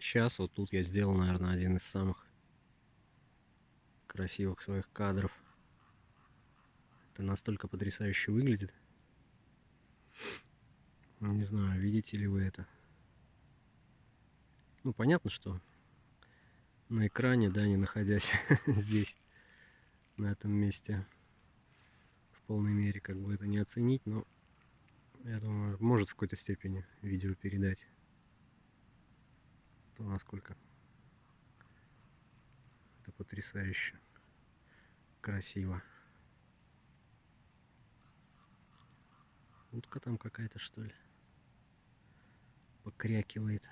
Сейчас вот тут я сделал, наверное, один из самых красивых своих кадров. Это настолько потрясающе выглядит. Не знаю, видите ли вы это. Ну, понятно, что на экране, да, не находясь здесь, на этом месте, в полной мере, как бы это не оценить, но я думаю, может в какой-то степени видео передать то насколько это потрясающе красиво. Утка там какая-то что ли покрякивает.